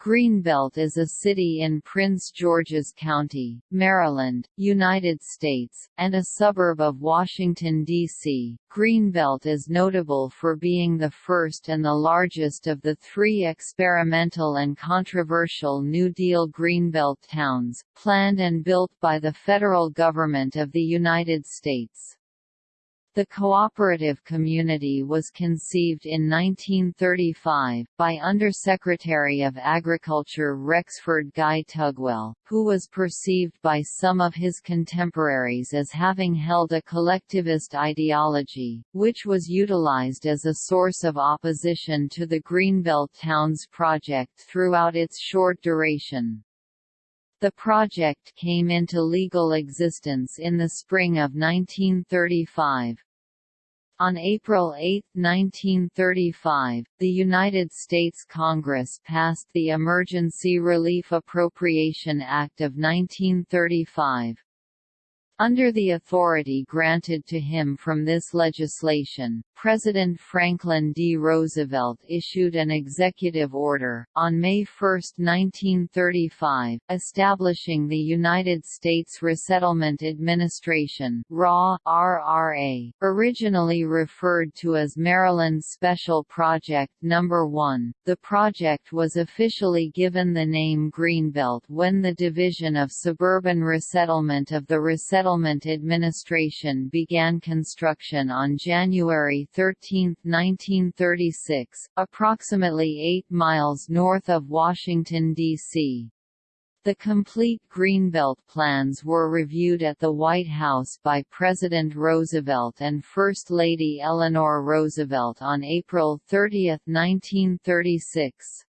Greenbelt is a city in Prince George's County, Maryland, United States, and a suburb of Washington, D.C. Greenbelt is notable for being the first and the largest of the three experimental and controversial New Deal Greenbelt towns, planned and built by the federal government of the United States. The cooperative community was conceived in 1935, by Undersecretary of Agriculture Rexford Guy Tugwell, who was perceived by some of his contemporaries as having held a collectivist ideology, which was utilized as a source of opposition to the Greenbelt Towns project throughout its short duration. The project came into legal existence in the spring of 1935. On April 8, 1935, the United States Congress passed the Emergency Relief Appropriation Act of 1935. Under the authority granted to him from this legislation, President Franklin D. Roosevelt issued an executive order, on May 1, 1935, establishing the United States Resettlement Administration RRA, originally referred to as Maryland Special Project No. 1. The project was officially given the name Greenbelt when the Division of Suburban Resettlement of the Resettlement Settlement Administration began construction on January 13, 1936, approximately 8 miles north of Washington, D.C. The complete Greenbelt plans were reviewed at the White House by President Roosevelt and First Lady Eleanor Roosevelt on April 30, 1936.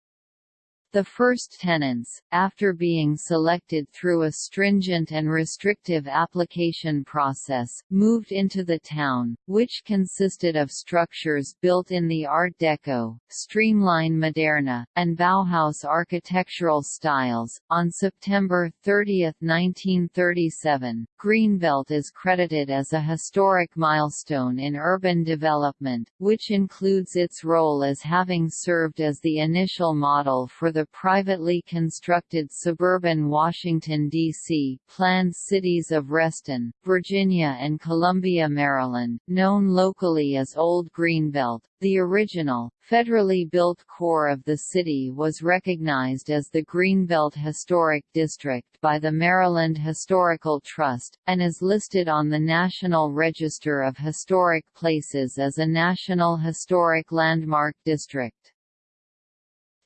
The first tenants, after being selected through a stringent and restrictive application process, moved into the town, which consisted of structures built in the Art Deco, Streamline Moderne, and Bauhaus architectural styles. On September 30, 1937, Greenbelt is credited as a historic milestone in urban development, which includes its role as having served as the initial model for the the privately constructed suburban Washington, D.C. planned cities of Reston, Virginia and Columbia, Maryland, known locally as Old Greenbelt. The original, federally built core of the city was recognized as the Greenbelt Historic District by the Maryland Historical Trust, and is listed on the National Register of Historic Places as a National Historic Landmark District.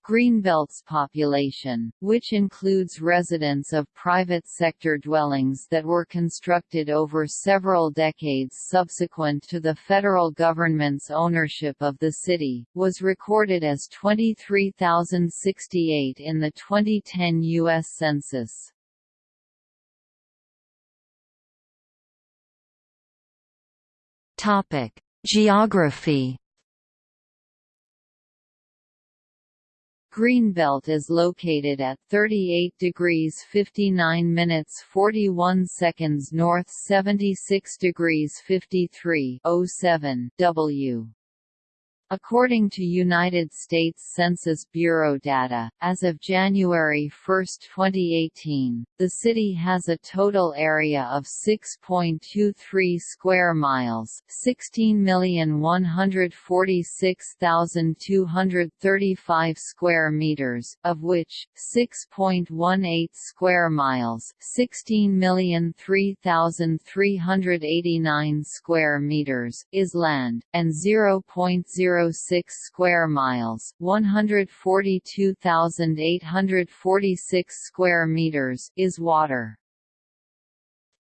Greenbelt's population, which includes residents of private sector dwellings that were constructed over several decades subsequent to the federal government's ownership of the city, was recorded as 23,068 in the 2010 U.S. Census. Geography Greenbelt is located at 38 degrees 59 minutes 41 seconds north 76 degrees 53 07 W. According to United States Census Bureau data, as of January 1, 2018, the city has a total area of 6.23 square miles, 16,146,235 square meters, of which 6.18 square miles, 16,003,389 square meters is land and 0.0 6 square miles, 142,846 square meters is water.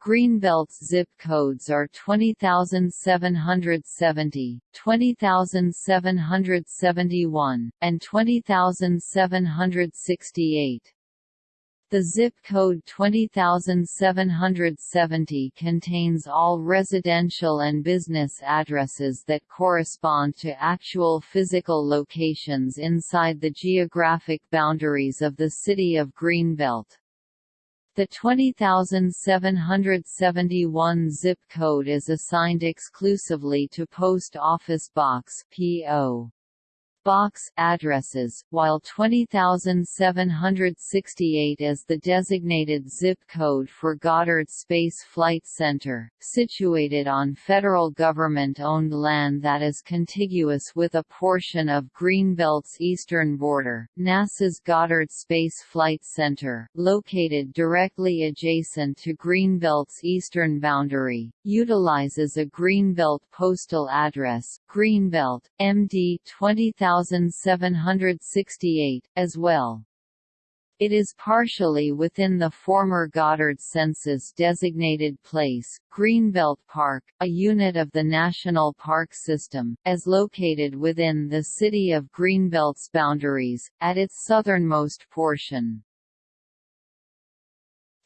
Greenbelt's zip codes are 20,770, 20,771, and 20,768. The zip code 20770 contains all residential and business addresses that correspond to actual physical locations inside the geographic boundaries of the city of Greenbelt. The 20771 zip code is assigned exclusively to Post Office Box PO. Box addresses, while 20768 is the designated zip code for Goddard Space Flight Center, situated on federal government-owned land that is contiguous with a portion of Greenbelt's eastern border. NASA's Goddard Space Flight Center, located directly adjacent to Greenbelt's eastern boundary, utilizes a Greenbelt postal address, Greenbelt, MD 20768, as well. It is partially within the former Goddard Census-designated place, Greenbelt Park, a unit of the National Park System, as located within the city of Greenbelt's boundaries, at its southernmost portion.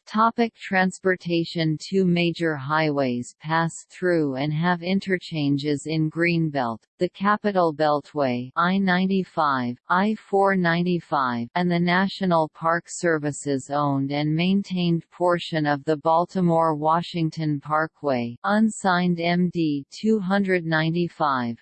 Topic transportation Two major highways pass through and have interchanges in Greenbelt, the Capital Beltway I-95, I-495 and the National Park Services owned and maintained portion of the Baltimore-Washington Parkway unsigned MD 295.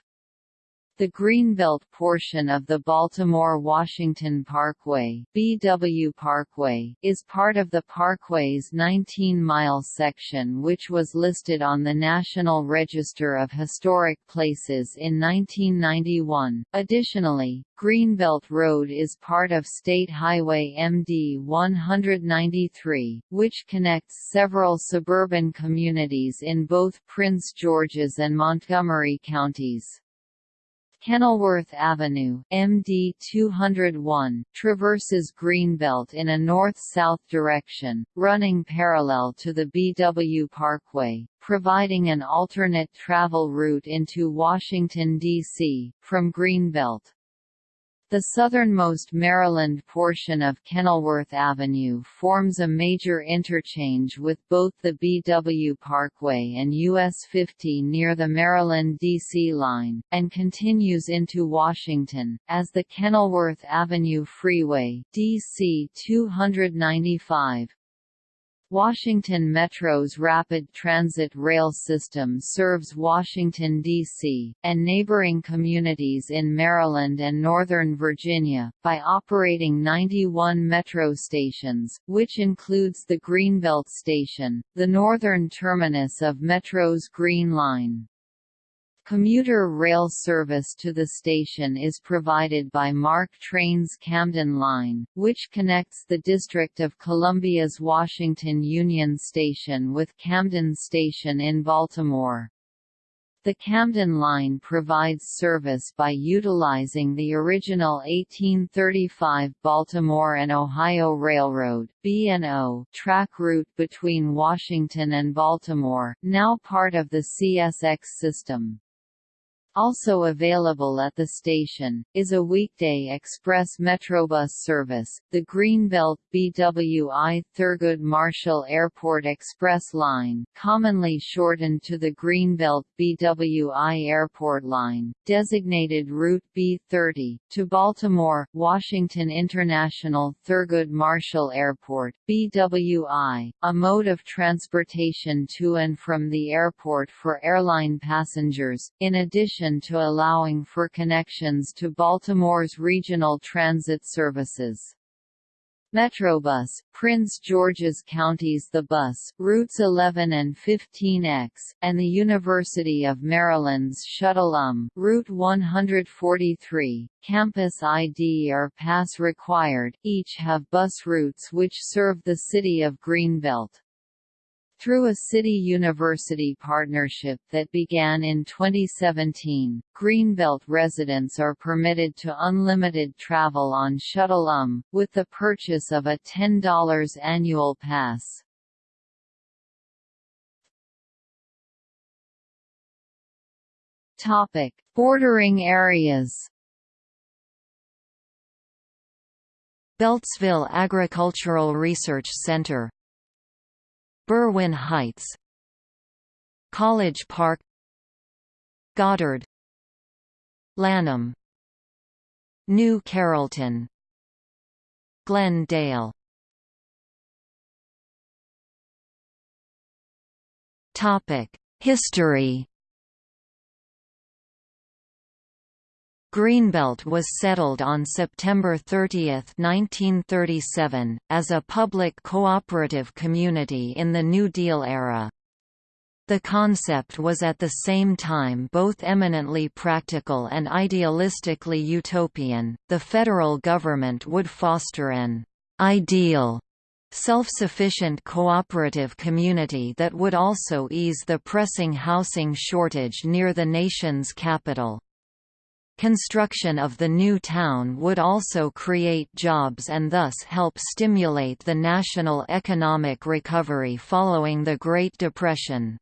The Greenbelt portion of the Baltimore-Washington Parkway BW Parkway is part of the Parkway's 19-mile section which was listed on the National Register of Historic Places in 1991. Additionally, Greenbelt Road is part of State Highway MD 193, which connects several suburban communities in both Prince George's and Montgomery counties. Kenilworth Avenue MD 201, traverses Greenbelt in a north-south direction, running parallel to the BW Parkway, providing an alternate travel route into Washington, D.C., from Greenbelt. The southernmost Maryland portion of Kenilworth Avenue forms a major interchange with both the BW Parkway and US 50 near the Maryland-DC line, and continues into Washington, as the Kenilworth Avenue Freeway DC 295. Washington Metro's rapid transit rail system serves Washington, D.C., and neighboring communities in Maryland and Northern Virginia, by operating 91 Metro stations, which includes the Greenbelt Station, the northern terminus of Metro's Green Line. Commuter rail service to the station is provided by MARC Trains Camden Line, which connects the District of Columbia's Washington Union Station with Camden Station in Baltimore. The Camden Line provides service by utilizing the original 1835 Baltimore and Ohio Railroad (B&O) track route between Washington and Baltimore, now part of the CSX system. Also available at the station, is a weekday express Metrobus service, the Greenbelt BWI Thurgood Marshall Airport Express Line commonly shortened to the Greenbelt BWI Airport Line, designated Route B30, to Baltimore, Washington International Thurgood Marshall Airport BWI, a mode of transportation to and from the airport for airline passengers, in addition addition to allowing for connections to Baltimore's regional transit services. Metrobus, Prince George's Counties The Bus, routes 11 and 15X, and the University of Maryland's Shuttle UM, Route 143, Campus ID or Pass required, each have bus routes which serve the city of Greenbelt. Through a city-university partnership that began in 2017, Greenbelt residents are permitted to unlimited travel on Shuttle UM, with the purchase of a $10 annual pass. Topic: Bordering areas. Beltsville Agricultural Research Center Berwyn Heights College Park Goddard Lanham New Carrollton Glenn Dale History Greenbelt was settled on September 30, 1937, as a public cooperative community in the New Deal era. The concept was at the same time both eminently practical and idealistically utopian. The federal government would foster an ideal self-sufficient cooperative community that would also ease the pressing housing shortage near the nation's capital. Construction of the new town would also create jobs and thus help stimulate the national economic recovery following the Great Depression.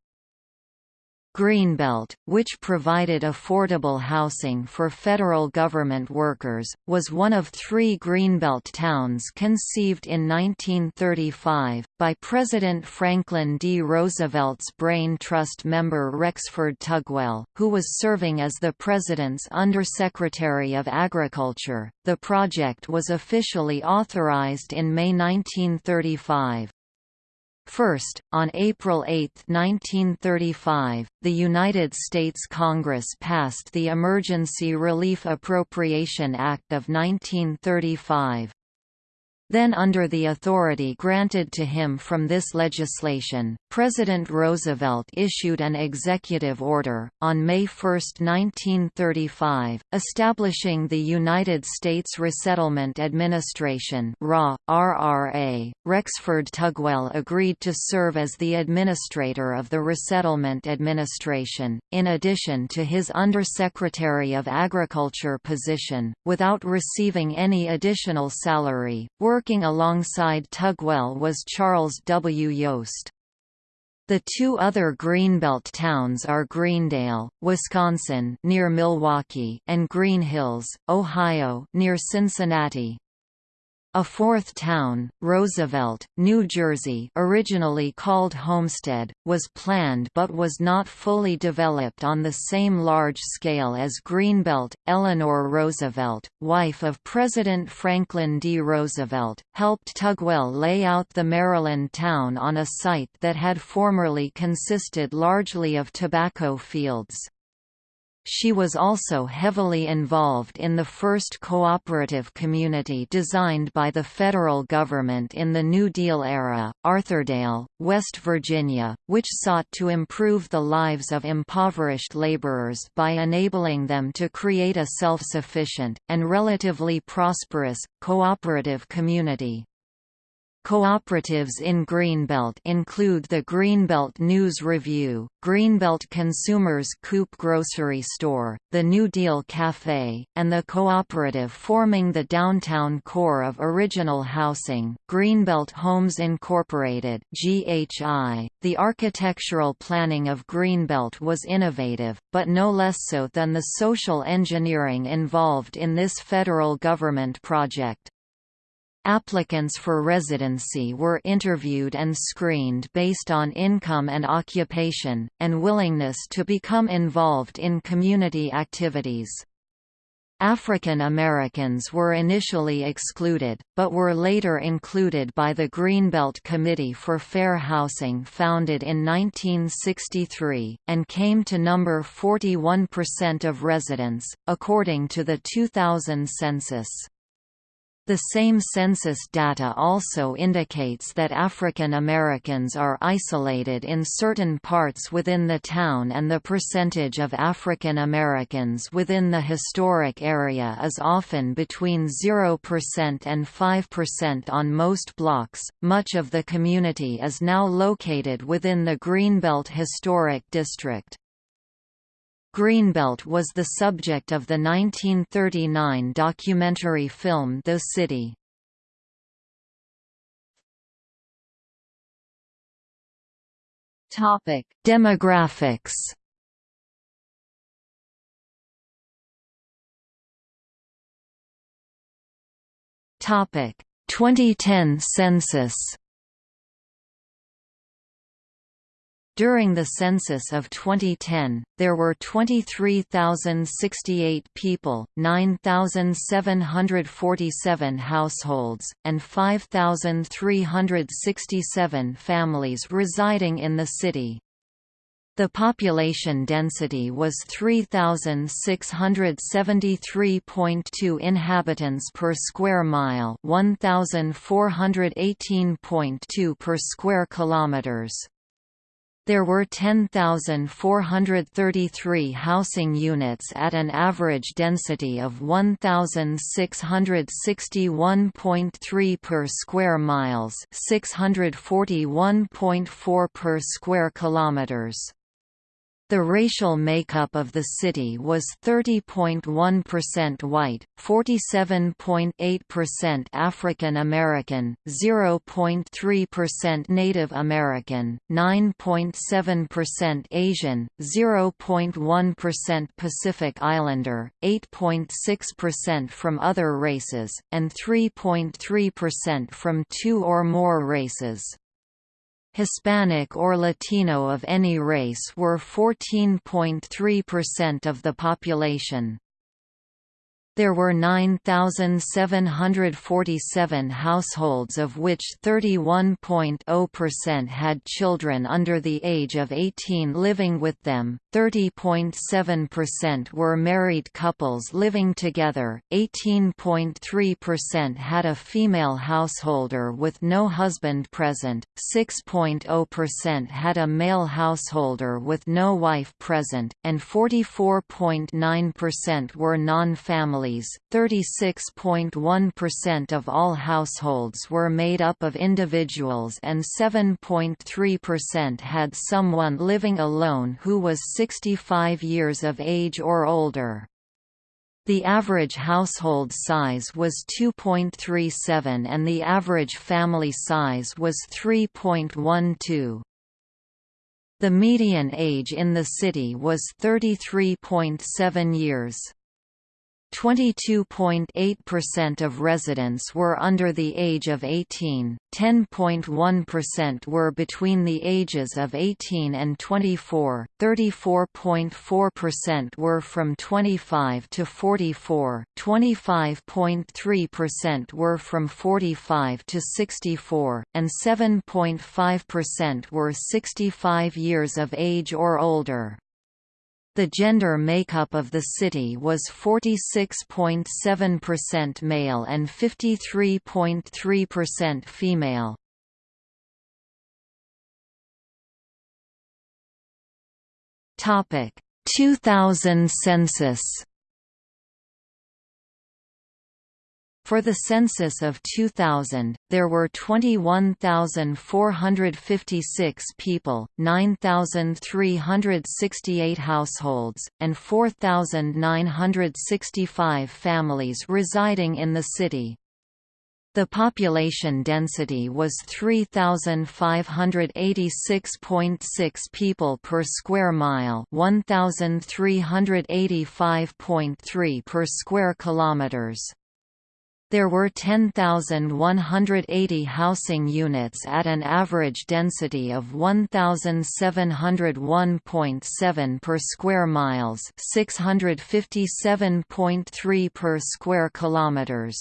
Greenbelt, which provided affordable housing for federal government workers, was one of three Greenbelt towns conceived in 1935, by President Franklin D. Roosevelt's Brain Trust member Rexford Tugwell, who was serving as the President's Undersecretary of Agriculture. The project was officially authorized in May 1935. First, on April 8, 1935, the United States Congress passed the Emergency Relief Appropriation Act of 1935. Then under the authority granted to him from this legislation, President Roosevelt issued an executive order, on May 1, 1935, establishing the United States Resettlement Administration RRA. Rexford Tugwell agreed to serve as the administrator of the Resettlement Administration, in addition to his Undersecretary of Agriculture position, without receiving any additional salary. Working alongside Tugwell was Charles W. Yost. The two other Greenbelt towns are Greendale, Wisconsin near Milwaukee and Green Hills, Ohio near Cincinnati. A fourth town, Roosevelt, New Jersey originally called Homestead, was planned but was not fully developed on the same large scale as Greenbelt. Eleanor Roosevelt, wife of President Franklin D. Roosevelt, helped Tugwell lay out the Maryland town on a site that had formerly consisted largely of tobacco fields. She was also heavily involved in the first cooperative community designed by the federal government in the New Deal era, Arthurdale, West Virginia, which sought to improve the lives of impoverished laborers by enabling them to create a self-sufficient, and relatively prosperous, cooperative community. Cooperatives in Greenbelt include the Greenbelt News Review, Greenbelt Consumers Coop Grocery Store, the New Deal Cafe, and the cooperative forming the downtown core of original housing, Greenbelt Homes Incorporated (GHI). The architectural planning of Greenbelt was innovative, but no less so than the social engineering involved in this federal government project. Applicants for residency were interviewed and screened based on income and occupation, and willingness to become involved in community activities. African Americans were initially excluded, but were later included by the Greenbelt Committee for Fair Housing founded in 1963, and came to number 41% of residents, according to the 2000 census. The same census data also indicates that African Americans are isolated in certain parts within the town and the percentage of African Americans within the historic area is often between 0% and 5% on most blocks. Much of the community is now located within the Greenbelt Historic District. Greenbelt was the subject of the 1939 documentary film The City. Topic: Demographics. Topic: 2010 census. During the census of 2010, there were 23,068 people, 9,747 households, and 5,367 families residing in the city. The population density was 3673.2 inhabitants per square mile, 1418.2 per square kilometers. There were 10,433 housing units at an average density of 1,661.3 per square miles, 641.4 per square kilometers. The racial makeup of the city was 30.1% white, 47.8% African American, 0.3% Native American, 9.7% Asian, 0.1% Pacific Islander, 8.6% from other races, and 3.3% from two or more races. Hispanic or Latino of any race were 14.3% of the population. There were 9,747 households of which 31.0% had children under the age of 18 living with them, 30.7% were married couples living together, 18.3% had a female householder with no husband present, 6.0% had a male householder with no wife present, and 44.9% were non-family families, 36.1% of all households were made up of individuals and 7.3% had someone living alone who was 65 years of age or older. The average household size was 2.37 and the average family size was 3.12. The median age in the city was 33.7 years. 22.8% of residents were under the age of 18, 10.1% were between the ages of 18 and 24, 34.4% were from 25 to 44, 25.3% were from 45 to 64, and 7.5% were 65 years of age or older. The gender makeup of the city was 46.7% male and 53.3% female. Topic: 2000 census For the census of 2000, there were 21,456 people, 9,368 households, and 4,965 families residing in the city. The population density was 3,586.6 people per square mile 1,385.3 per square kilometers. There were 10,180 housing units at an average density of 1,701.7 per square miles, 657.3 per square kilometers.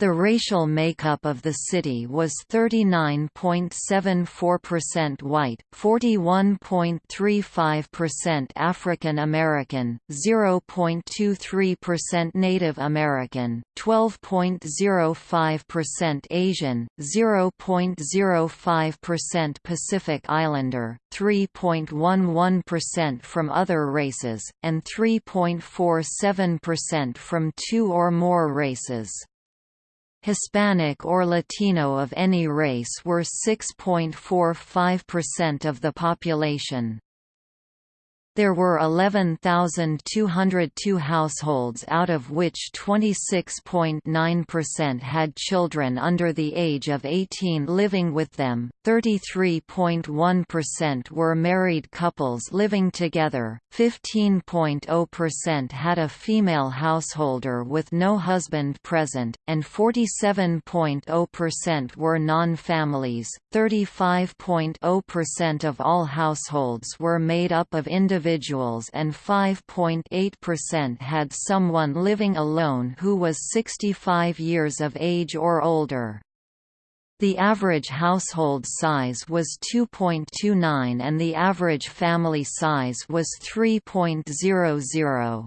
The racial makeup of the city was 39.74% white, 41.35% African American, 0.23% Native American, 12.05% Asian, 0.05% Pacific Islander, 3.11% from other races, and 3.47% from two or more races. Hispanic or Latino of any race were 6.45% of the population. There were 11,202 households out of which 26.9% had children under the age of 18 living with them, 33.1% were married couples living together, 15.0% had a female householder with no husband present, and 47.0% were non-families. 35.0% of all households were made up of individuals individuals and 5.8% had someone living alone who was 65 years of age or older. The average household size was 2.29 and the average family size was 3.00.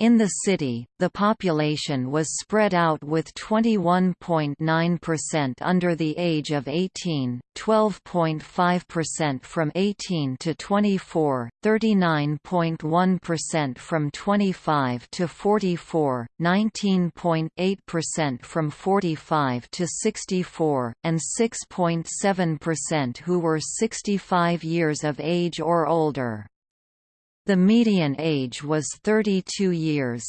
In the city, the population was spread out with 21.9% under the age of 18, 12.5% from 18 to 24, 39.1% from 25 to 44, 19.8% from 45 to 64, and 6.7% who were 65 years of age or older. The median age was 32 years.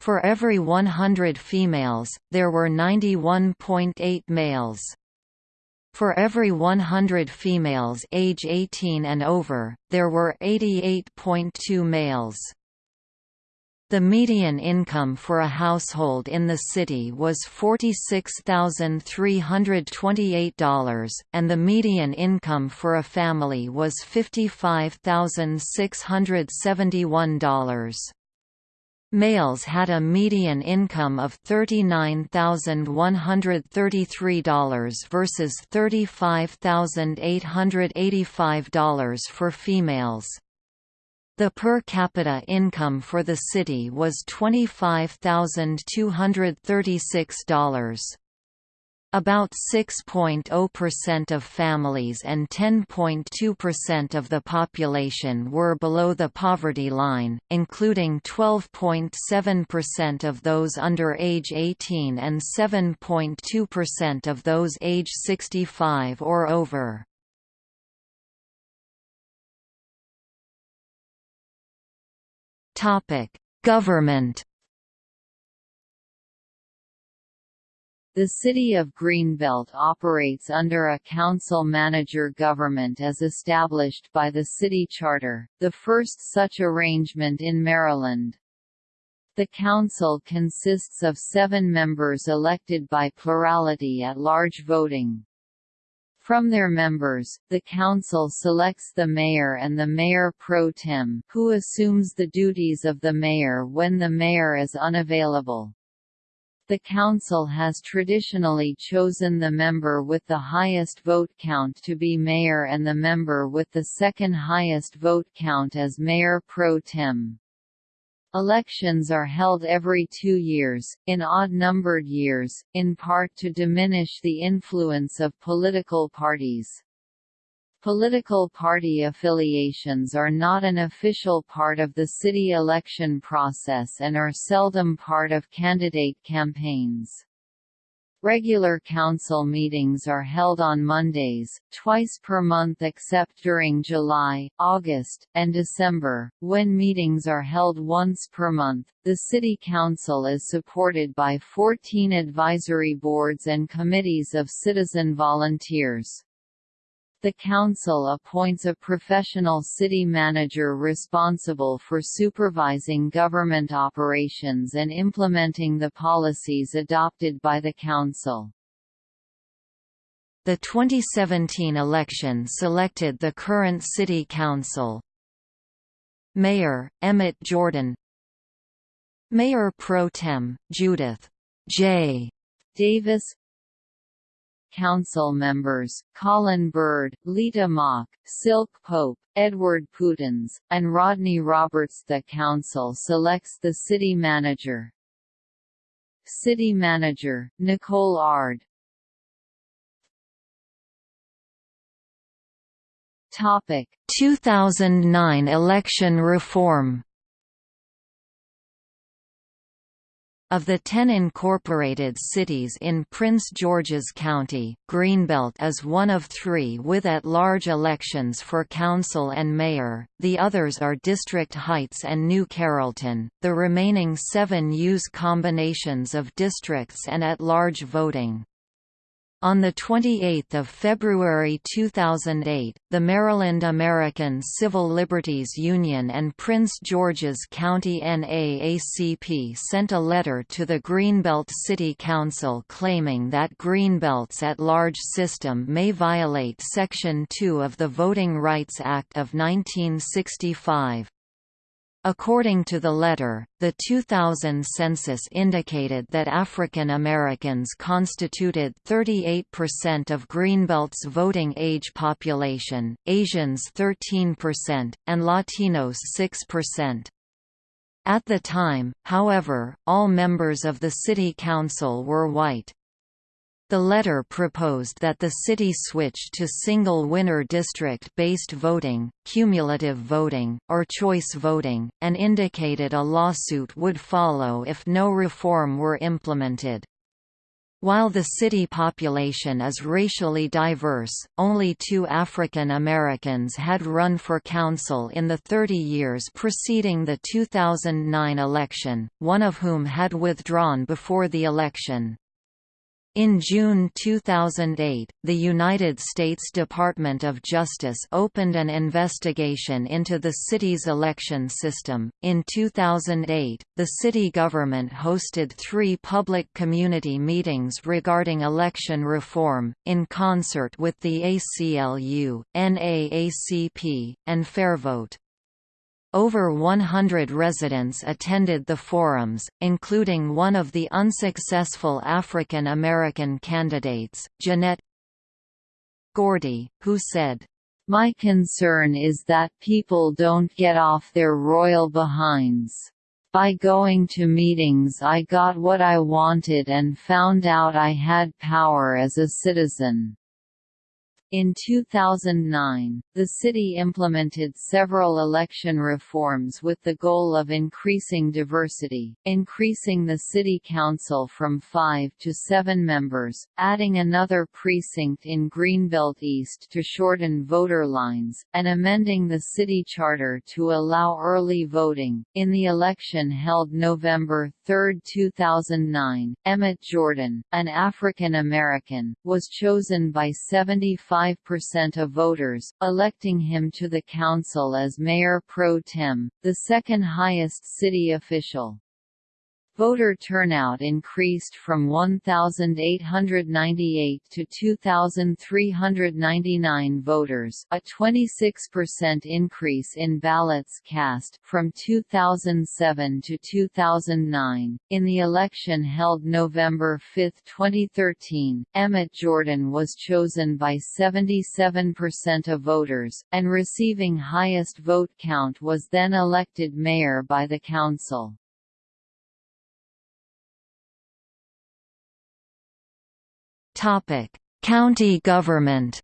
For every 100 females, there were 91.8 males. For every 100 females age 18 and over, there were 88.2 males. The median income for a household in the city was $46,328, and the median income for a family was $55,671. Males had a median income of $39,133 versus $35,885 for females. The per capita income for the city was $25,236. About 6.0% of families and 10.2% of the population were below the poverty line, including 12.7% of those under age 18 and 7.2% of those age 65 or over. Government. The City of Greenbelt operates under a council-manager government as established by the city charter, the first such arrangement in Maryland. The council consists of seven members elected by plurality at large voting. From their members, the council selects the mayor and the mayor pro tem, who assumes the duties of the mayor when the mayor is unavailable. The council has traditionally chosen the member with the highest vote count to be mayor and the member with the second highest vote count as mayor pro tem. Elections are held every two years, in odd-numbered years, in part to diminish the influence of political parties. Political party affiliations are not an official part of the city election process and are seldom part of candidate campaigns. Regular council meetings are held on Mondays, twice per month except during July, August, and December, when meetings are held once per month. The City Council is supported by 14 advisory boards and committees of citizen volunteers. The council appoints a professional city manager responsible for supervising government operations and implementing the policies adopted by the council. The 2017 election selected the current city council. Mayor, Emmett Jordan Mayor Pro Tem, Judith J. Davis Council members, Colin Byrd, Leta Mach, Silke Pope, Edward Putens, and Rodney Roberts. The Council selects the City Manager. City Manager, Nicole Ard Topic 2009 election reform Of the ten incorporated cities in Prince George's County, Greenbelt is one of three with at-large elections for council and mayor, the others are District Heights and New Carrollton, the remaining seven use combinations of districts and at-large voting. On 28 February 2008, the Maryland American Civil Liberties Union and Prince George's County NAACP sent a letter to the Greenbelt City Council claiming that Greenbelt's at-large system may violate Section 2 of the Voting Rights Act of 1965. According to the letter, the 2000 census indicated that African Americans constituted 38% of Greenbelt's voting age population, Asians 13%, and Latinos 6%. At the time, however, all members of the city council were white. The letter proposed that the city switch to single winner district-based voting, cumulative voting, or choice voting, and indicated a lawsuit would follow if no reform were implemented. While the city population is racially diverse, only two African Americans had run for council in the 30 years preceding the 2009 election, one of whom had withdrawn before the election. In June 2008, the United States Department of Justice opened an investigation into the city's election system. In 2008, the city government hosted three public community meetings regarding election reform, in concert with the ACLU, NAACP, and Fairvote. Over 100 residents attended the forums, including one of the unsuccessful African American candidates, Jeanette Gordy, who said, My concern is that people don't get off their royal behinds. By going to meetings I got what I wanted and found out I had power as a citizen. In 2009, the city implemented several election reforms with the goal of increasing diversity, increasing the city council from five to seven members, adding another precinct in Greenbelt East to shorten voter lines, and amending the city charter to allow early voting. In the election held November 3, 2009, Emmett Jordan, an African American, was chosen by 75 percent of voters, electing him to the council as mayor pro tem, the second highest city official. Voter turnout increased from 1,898 to 2,399 voters a 26% increase in ballots cast from 2007 to 2009. In the election held November 5, 2013, Emmett Jordan was chosen by 77% of voters, and receiving highest vote count was then elected mayor by the council. County government.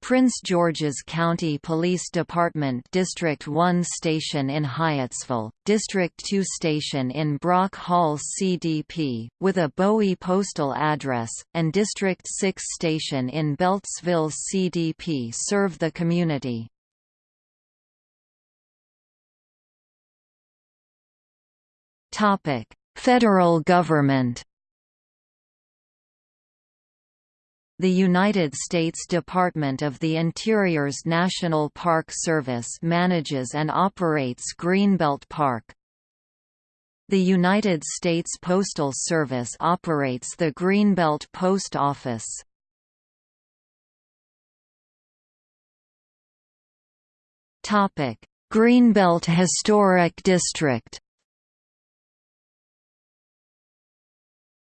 Prince George's County Police Department District 1 station in Hyattsville, District 2 station in Brock Hall CDP, with a Bowie postal address, and District 6 station in Beltsville CDP serve the community. Federal government The United States Department of the Interior's National Park Service manages and operates Greenbelt Park. The United States Postal Service operates the Greenbelt Post Office. Greenbelt Historic District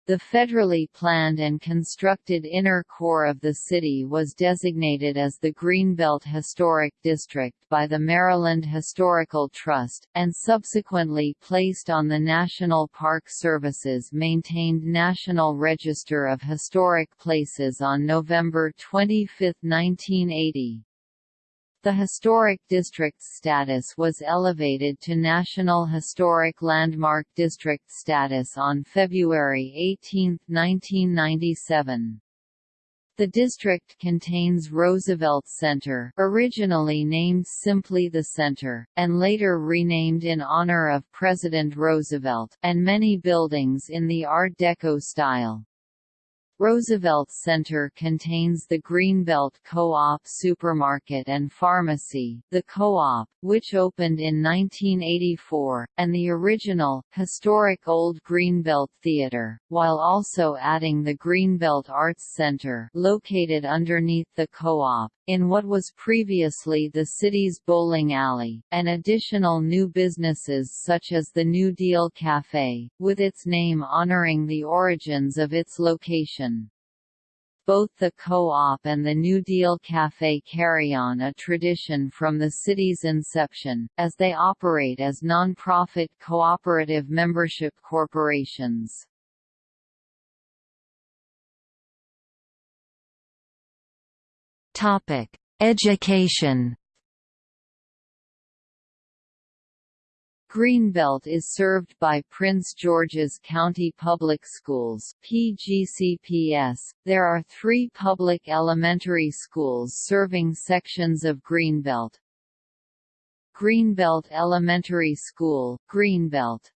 The federally planned and constructed inner core of the city was designated as the Greenbelt Historic District by the Maryland Historical Trust, and subsequently placed on the National Park Service's maintained National Register of Historic Places on November 25, 1980. The historic district's status was elevated to National Historic Landmark District status on February 18, 1997. The district contains Roosevelt Center originally named simply the Center, and later renamed in honor of President Roosevelt and many buildings in the Art Deco style. Roosevelt Center contains the Greenbelt Co-op supermarket and pharmacy, the Co-op, which opened in 1984, and the original, historic Old Greenbelt Theater, while also adding the Greenbelt Arts Center located underneath the Co-op, in what was previously the city's bowling alley, and additional new businesses such as the New Deal Café, with its name honoring the origins of its location. Both the Co-op and the New Deal Café carry on a tradition from the city's inception, as they operate as non-profit cooperative membership corporations. Education. Greenbelt is served by Prince George's County Public Schools (PGCPS). There are 3 public elementary schools serving sections of Greenbelt. Greenbelt Elementary School, Greenbelt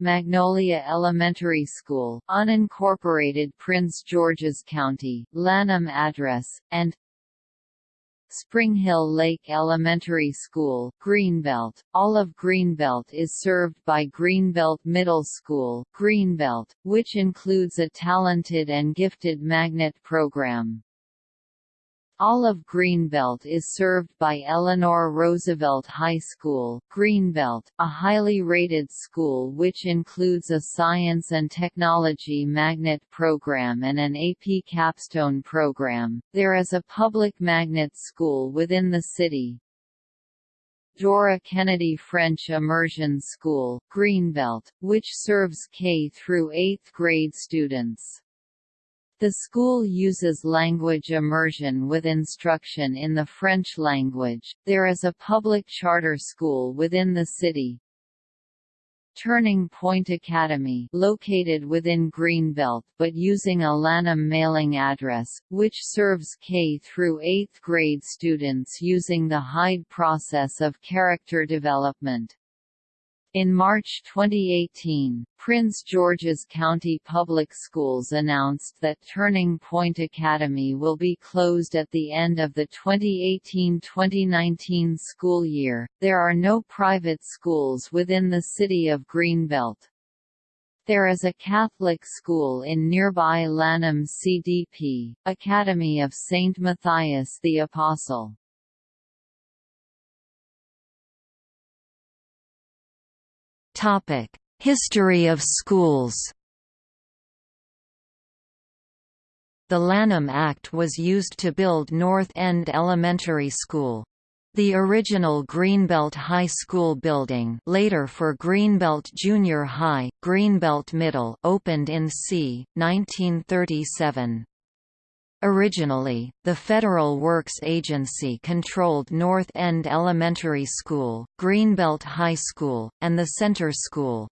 Magnolia Elementary School, unincorporated Prince George's County, Lanham address, and Spring Hill Lake Elementary School, Greenbelt. All of Greenbelt is served by Greenbelt Middle School, Greenbelt, which includes a talented and gifted magnet program. All of Greenbelt is served by Eleanor Roosevelt High School, Greenbelt, a highly rated school which includes a science and technology magnet program and an AP capstone program. There is a public magnet school within the city. Dora Kennedy French Immersion School, Greenbelt, which serves K through 8th grade students. The school uses language immersion with instruction in the French language. There is a public charter school within the city. Turning Point Academy located within Greenbelt but using a Lanham mailing address, which serves K through 8th grade students using the Hyde process of character development. In March 2018, Prince George's County Public Schools announced that Turning Point Academy will be closed at the end of the 2018-2019 school year. There are no private schools within the city of Greenbelt. There is a Catholic school in nearby Lanham CDP, Academy of St. Matthias the Apostle. History of schools The Lanham Act was used to build North End Elementary School. The original Greenbelt High School building later for Greenbelt Junior High, Greenbelt Middle opened in c. 1937. Originally, the Federal Works Agency controlled North End Elementary School, Greenbelt High School, and the Center School.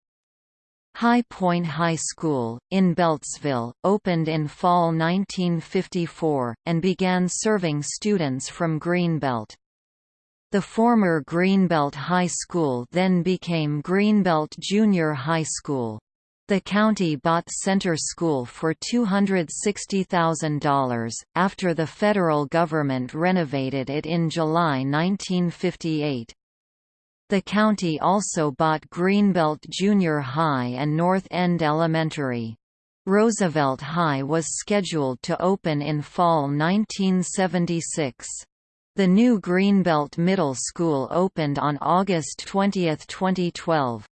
High Point High School, in Beltsville, opened in fall 1954, and began serving students from Greenbelt. The former Greenbelt High School then became Greenbelt Junior High School. The county bought Center School for $260,000, after the federal government renovated it in July 1958. The county also bought Greenbelt Junior High and North End Elementary. Roosevelt High was scheduled to open in fall 1976. The new Greenbelt Middle School opened on August 20, 2012.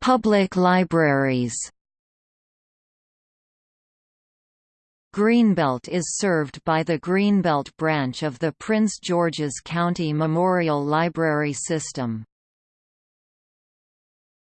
Public libraries. Greenbelt is served by the Greenbelt branch of the Prince George's County Memorial Library System.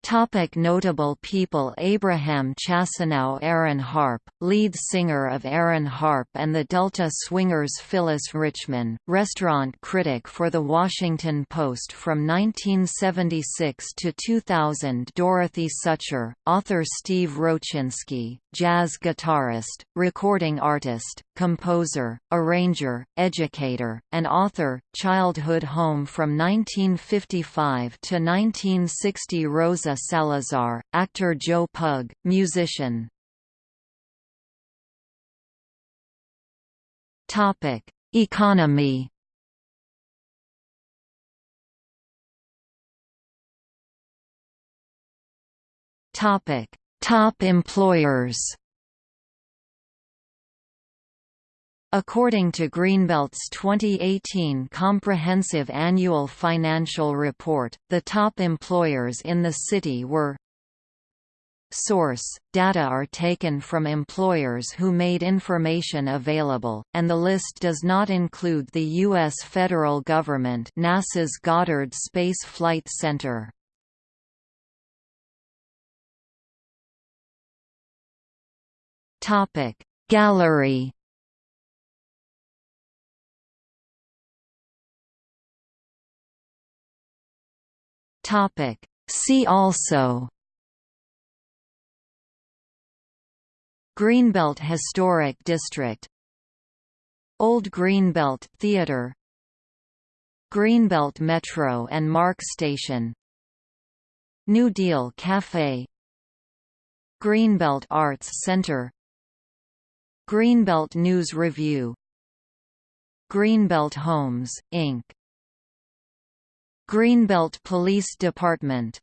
Topic notable people Abraham Chasanow Aaron Harp, lead singer of Aaron Harp and the Delta Swingers Phyllis Richman, restaurant critic for The Washington Post from 1976 to 2000 Dorothy Sucher, author Steve Rochinski, jazz guitarist, recording artist, composer, arranger, educator, and author, childhood home from 1955 to 1960 Rosa Salazar, actor Joe Pug, musician. Topic: Economy Topic: Top employers. According to Greenbelt's 2018 Comprehensive Annual Financial Report, the top employers in the city were Source – Data are taken from employers who made information available, and the list does not include the U.S. federal government NASA's Goddard Space Flight Center. Topic. Gallery. Topic. See also. Greenbelt Historic District. Old Greenbelt Theatre Greenbelt Metro and MARC Station. New Deal Café Greenbelt Arts Center Greenbelt News Review Greenbelt Homes, Inc. Greenbelt Police Department